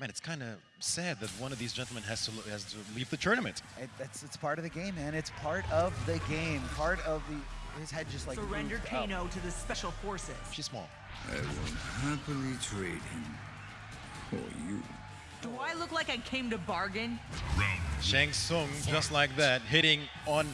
Man, it's kind of sad that one of these gentlemen has to has to leave the tournament. It, that's it's part of the game, man. It's part of the game. Part of the his head just like Surrendered moved up. Kano to the special forces. She's small. I will happily trade him for you. Do I look like I came to bargain? Shang Tsung, just like that, hitting on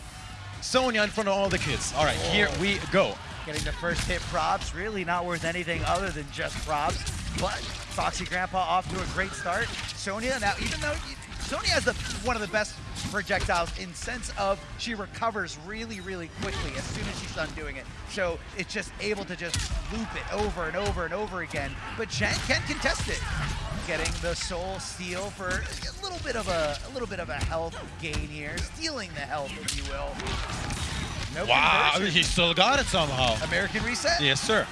Sonya in front of all the kids. All right, here oh. we go. Getting the first hit props, really not worth anything other than just props. But Foxy Grandpa off to a great start. Sonya, now even though Sonya has the one of the best projectiles in sense of she recovers really, really quickly as soon as she's done doing it. So it's just able to just loop it over and over and over again. But Shang can contest it. Getting the soul steal for a little bit of a, a little bit of a health gain here, stealing the health, if you will. No Wow, conversion. he still got it somehow. American reset. Yes, sir.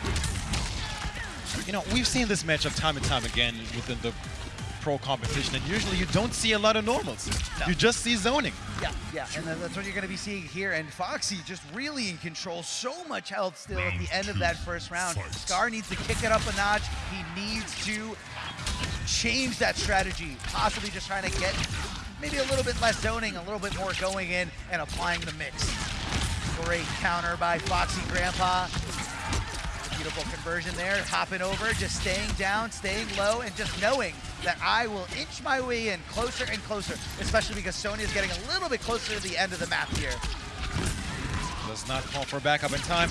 You know, we've seen this matchup time and time again within the pro competition, and usually you don't see a lot of normals. No. You just see zoning. Yeah, yeah, and that's what you're going to be seeing here. And Foxy just really in control. So much health still at the end of that first round. Scar needs to kick it up a notch. He needs to change that strategy. Possibly just trying to get maybe a little bit less zoning, a little bit more going in and applying the mix. Great counter by Foxy Grandpa. Beautiful conversion there, hopping over, just staying down, staying low, and just knowing that I will inch my way in closer and closer, especially because Sonya's getting a little bit closer to the end of the map here. Does not call for backup in time.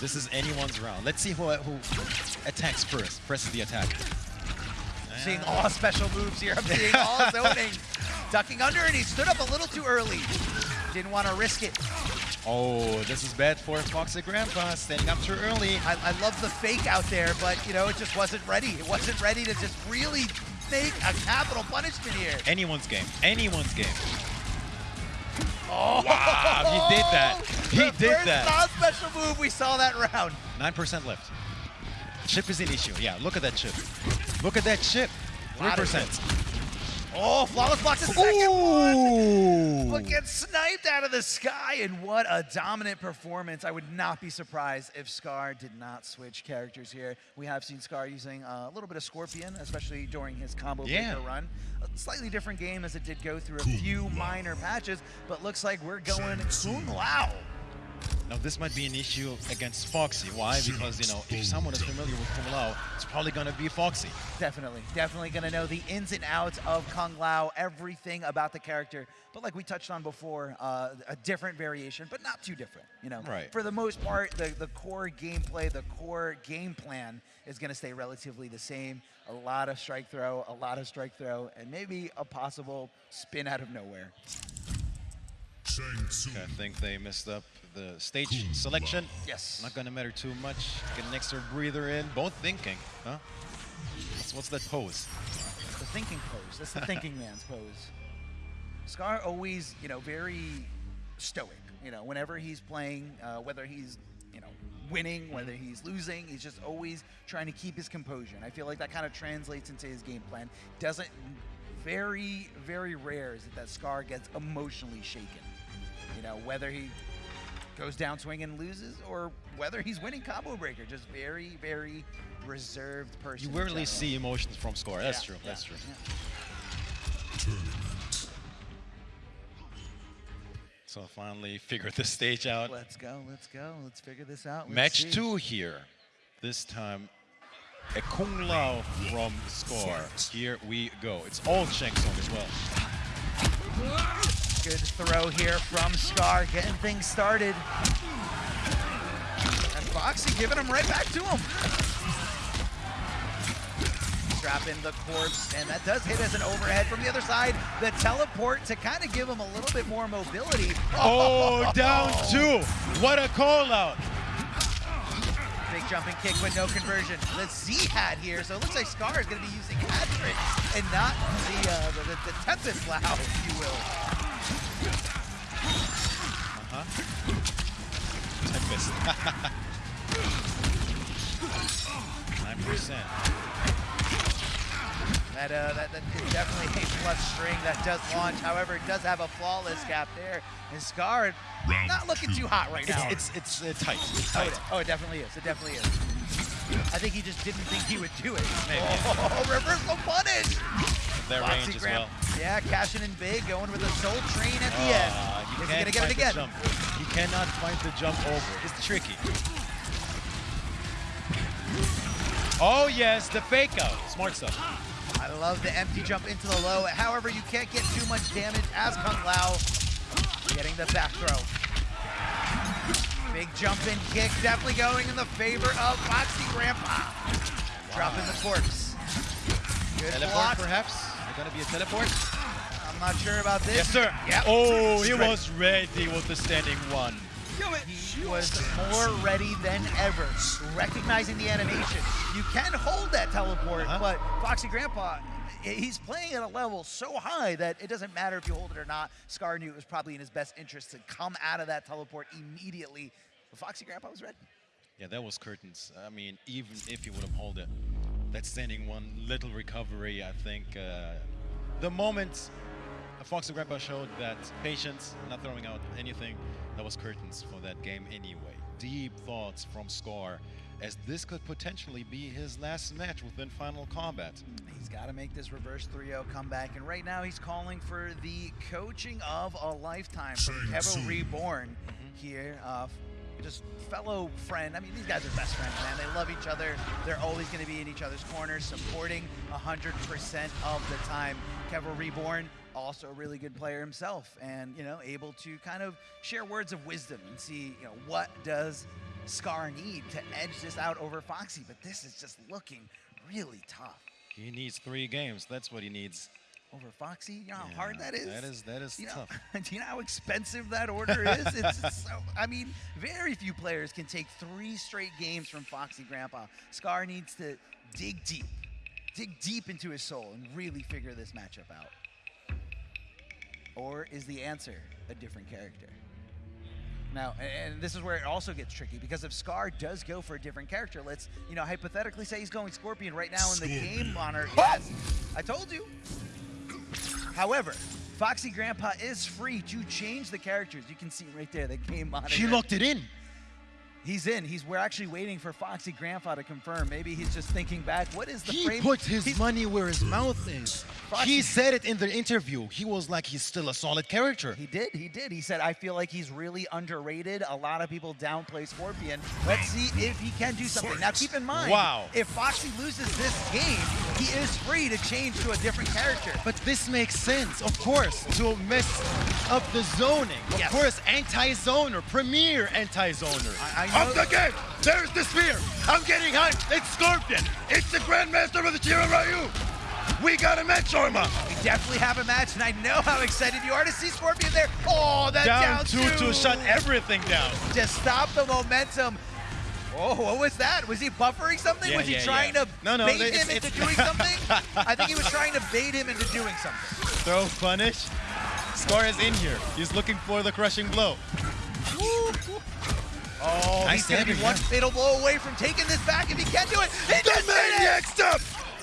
This is anyone's round. Let's see who, who attacks first, presses the attack. Seeing all special moves here, I'm seeing all zoning. Ducking under, and he stood up a little too early. Didn't want to risk it. Oh, this is bad for Foxy Grandpa, standing up too early. I, I love the fake out there, but you know, it just wasn't ready. It wasn't ready to just really make a capital punishment here. Anyone's game, anyone's game. Oh, Wow, he did that. He the did first that. non-special move we saw that round. 9% left. Chip is an issue. Yeah, look at that chip. Look at that chip. Lot of 3%. Oh, flawless blocks the second one. Ooh. But gets sniped out of the sky, and what a dominant performance. I would not be surprised if Scar did not switch characters here. We have seen Scar using a little bit of Scorpion, especially during his combo Yeah. breaker run. A slightly different game as it did go through a few minor patches, but looks like we're going Kung Lao. Now this might be an issue against Foxy. Why? Because you know, if someone is familiar with Kung Lao, it's probably gonna be Foxy. Definitely, definitely gonna know the ins and outs of Kung Lao, everything about the character. But like we touched on before, uh, a different variation, but not too different. You know, Right. for the most part, the, the core gameplay, the core game plan is gonna stay relatively the same. A lot of strike throw, a lot of strike throw, and maybe a possible spin out of nowhere. Okay, I think they messed up the stage selection. Yes. Not gonna matter too much. Get an extra breather in. Both thinking, huh? What's, what's that pose? The thinking pose. That's the thinking man's pose. Scar always, you know, very stoic. You know, whenever he's playing, uh, whether he's, you know, winning, whether he's losing, he's just always trying to keep his composure. And I feel like that kind of translates into his game plan. Doesn't very, very rare is it that Scar gets emotionally shaken. You know, whether he goes down swinging and loses or whether he's winning combo breaker. Just very, very reserved person. You rarely see emotions from Scar. That's Yeah, true. yeah, That's true. yeah. So finally figured the stage out. Let's go, let's go, let's figure this out. let's Match see. two here. This time, a Kung Lao from Scar. Here we go. It's all Shang Tsung as well. Good throw here from Scar, getting things started. And Foxy giving him right back to him. Drop the corpse, and that does hit as an overhead from the other side. The teleport to kind of give him a little bit more mobility. Oh, down two. What a call out. Jumping kick, but no conversion. The Z hat here, so it looks like Scar is going to be using hat and not the, uh, the, the, the Tempest Plow, if you will. Uh-huh. Tempest. 9%. That, uh, that, that is definitely a plus string that does launch. However, it does have a flawless cap there. And Scar not looking too hot right now. It's, it's, it's uh, tight. oh, tight. it, oh, it definitely is. It definitely is. I think he just didn't think he would do it. Maybe. Oh, reversal punish! Their Foxy range as well. Yeah, cashing in big, going with a soul train at the Ah, end. you Is he gonna get it again? jump. You cannot find the jump over. It's tricky. Oh yes, the fake out. Smart stuff. I love the empty jump into the low. However, you can't get too much damage as Kung Lao getting the back throw. Big jump in kick, definitely going in the favor of Foxy Grandpa. Dropping the corpse. Good Teleport block. perhaps? They're gonna be a teleport? I'm not sure about this. Yes, sir. Yep. Oh, he was ready with the standing one. He was more ready than ever, recognizing the animation. You can hold that teleport, Uh-huh. but Foxy Grandpa, he's playing at a level so high that it doesn't matter if you hold it or not. Scar knew it was probably in his best interest to come out of that teleport immediately. But Foxy Grandpa was ready. Yeah, that was curtains. I mean, even if he would have held it, that standing one, little recovery, I think. Uh, the moment Fox and Grandpa showed that patience, not throwing out anything, that was curtains for that game anyway. Deep thoughts from Scar, as this could potentially be his last match within Final Kombat. He's got to make this reverse 3-0 comeback, and right now he's calling for the coaching of a lifetime from Kevo Reborn here. Uh, just fellow friend. I mean, these guys are best friends, man. They love each other. They're always going to be in each other's corners, supporting 100% of the time. Kevo Reborn, also a really good player himself, and you know, able to kind of share words of wisdom and see, you know, what does Scar need to edge this out over Foxy. But this is just looking really tough. He needs three games. That's what he needs. over Foxy. You know how hard that is. that is- that is you know, tough. Do you know how expensive that order is? It's so. I mean, very few players can take three straight games from Foxy Grandpa. Scar needs to dig deep, dig deep into his soul, and really figure this matchup out. Or is the answer a different character? Now, and this is where it also gets tricky because if Scar does go for a different character, let's, you know, hypothetically say he's going Scorpion right now in the game monitor. Yes, I told you. However, Foxy Grandpa is free to change the characters. You can see right there the game monitor. He locked it in. He's in. He's. We're actually waiting for Foxy Grandpa to confirm. Maybe he's just thinking back. What is the He frame? put his He's- money where his mouth is. Foxy- He said it in the interview. He was like, he's still a solid character. He did. He did. He said, "I feel like he's really underrated. A lot of people downplay Scorpion. Let's see if he can do something." Now, keep in mind, Wow. if Foxy loses this game, he is free to change to a different character. But this makes sense, of course, to mess up the zoning. Of Yes. course, anti-zoner, premier anti-zoner. I, I know. Up the game! There's the spear! I'm getting hyped! It's Scorpion! It's the Grandmaster of the Shirai Ryu! We got a match, Orma! We definitely have a match, and I know how excited you are to see Scorpion there. Oh, that down, down, two to shut everything down. Just stop the momentum. Oh, what was that? Was he buffering something? Yeah, was he yeah, trying yeah. to No, no, bait it's- him into it's- doing something? I think he was trying to bait him into doing something. Throw punish. Scar is in here. He's looking for the crushing blow. Oh, Nice he's going to be dagger, one yeah. fatal blow away from taking this back if he can't do it. He The just did it! Maniac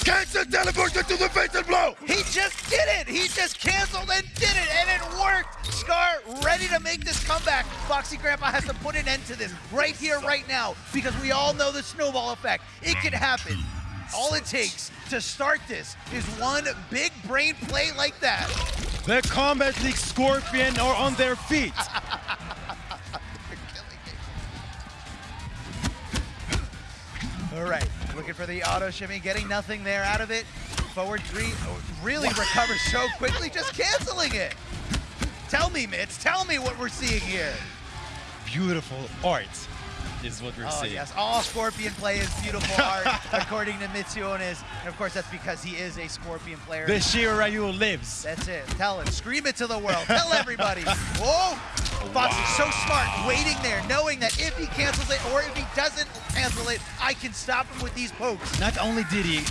Cancel teleporter to the fatal blow! He just did it! He just canceled and did it, and it worked! Scar ready to make this comeback. Foxy Grandpa has to put an end to this right here, right now, because we all know the snowball effect. It can happen. All it takes to start this is one big brain play like that. The Combat League Scorpion are on their feet. All right, looking for the auto shimmy, getting nothing there out of it. Forward three, oh, really recovers so quickly, just canceling it. Tell me, Mitz, tell me what we're seeing here. Beautiful art is what we're Oh, seeing. yes. All Scorpion play is beautiful art, according to Mitsuones. And of course, that's because he is a Scorpion player. The Shirai Ryu lives. That's it. Tell it. Scream it to the world. Tell everybody. Whoa! Fox is so smart, waiting there, knowing that if he cancels it or if he doesn't cancel it, I can stop him with these pokes. Not only did he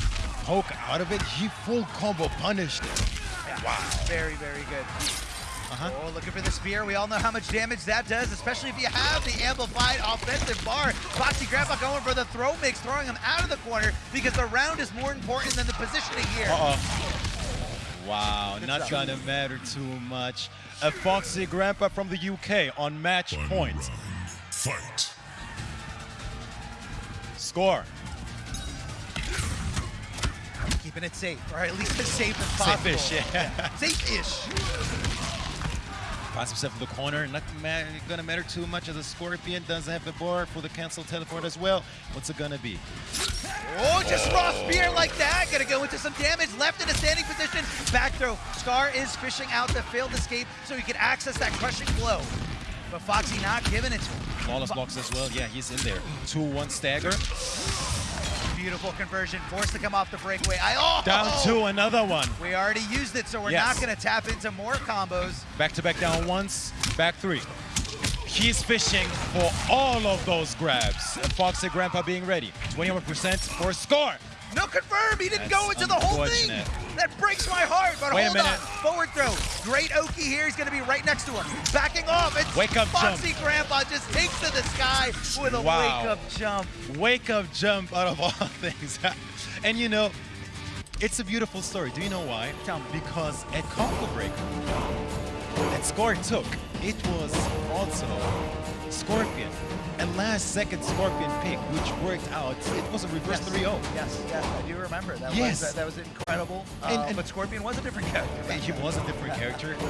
poke out of it, he full combo punished it. Wow. Very, very good. Uh-huh. Oh, looking for the spear. We all know how much damage that does, especially if you have the amplified offensive bar. Foxy Grandpa going for the throw mix, throwing him out of the corner because the round is more important than the positioning here. Uh-oh. Wow, Good not job. gonna matter too much. A foxy grandpa from the UK on match One point. Round. Fight. Score. Keeping it safe, or at least as safe as possible. Safe-ish, yeah. Safe-ish. Finds himself in the corner, not gonna matter too much as the Scorpion doesn't have the bar for the cancel teleport as well. What's it gonna be? Oh, just raw spear like that. Gonna go into some damage. Left in a standing position. Back throw. Scar is fishing out the failed escape so he can access that crushing blow. But Foxy not giving it to him. Flawless blocks as well. Yeah, he's in there. 2-1 stagger. Beautiful conversion. Forced to come off the breakaway. I oh! Down to another one. We already used it, so we're Yes. not gonna tap into more combos. Back to back down once, back three. He's fishing for all of those grabs. And Foxy Grandpa being ready. 21% for Scar. No confirm. He didn't That's go into the whole thing. That breaks my heart. But Wait a hold on. minute. Forward throw. Great Oki here. He's going to be right next to him. Backing off. It's Wake up Foxy Grandpa just takes to the sky with a Wow. wake up jump. Wake up jump out of all things. and you know, it's a beautiful story. Do you know why? Tell me. Because at Combo Break, that Scar took, it was also Scorpion. And last second Scorpion pick, which worked out, it was a reverse oh. 3-0. Yes, yes, I do remember. That Yes. was that, that was incredible. And- Uh, and- but Scorpion was a different character. He was a different character.